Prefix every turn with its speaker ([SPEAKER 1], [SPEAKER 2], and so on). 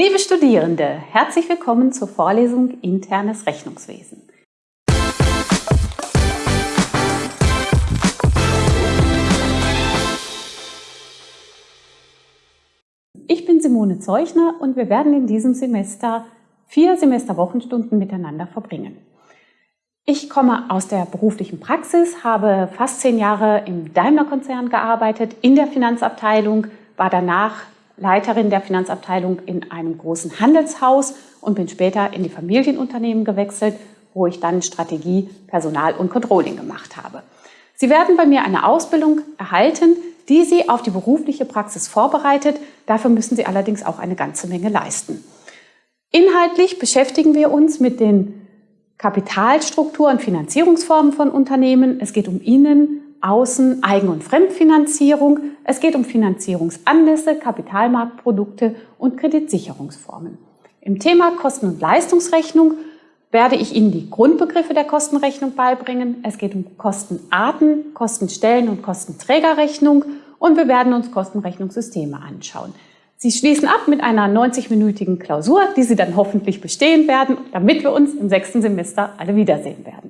[SPEAKER 1] Liebe Studierende, herzlich willkommen zur Vorlesung Internes Rechnungswesen. Ich bin Simone Zeuchner und wir werden in diesem Semester vier Semesterwochenstunden miteinander verbringen. Ich komme aus der beruflichen Praxis, habe fast zehn Jahre im Daimler-Konzern gearbeitet, in der Finanzabteilung, war danach Leiterin der Finanzabteilung in einem großen Handelshaus und bin später in die Familienunternehmen gewechselt, wo ich dann Strategie, Personal und Controlling gemacht habe. Sie werden bei mir eine Ausbildung erhalten, die Sie auf die berufliche Praxis vorbereitet. Dafür müssen Sie allerdings auch eine ganze Menge leisten. Inhaltlich beschäftigen wir uns mit den Kapitalstruktur und Finanzierungsformen von Unternehmen. Es geht um Innen-, Außen-, Eigen- und Fremdfinanzierung. Es geht um Finanzierungsanlässe, Kapitalmarktprodukte und Kreditsicherungsformen. Im Thema Kosten- und Leistungsrechnung werde ich Ihnen die Grundbegriffe der Kostenrechnung beibringen. Es geht um Kostenarten, Kostenstellen und Kostenträgerrechnung und wir werden uns Kostenrechnungssysteme anschauen. Sie schließen ab mit einer 90-minütigen Klausur, die Sie dann hoffentlich bestehen werden, damit wir uns im sechsten Semester alle wiedersehen werden.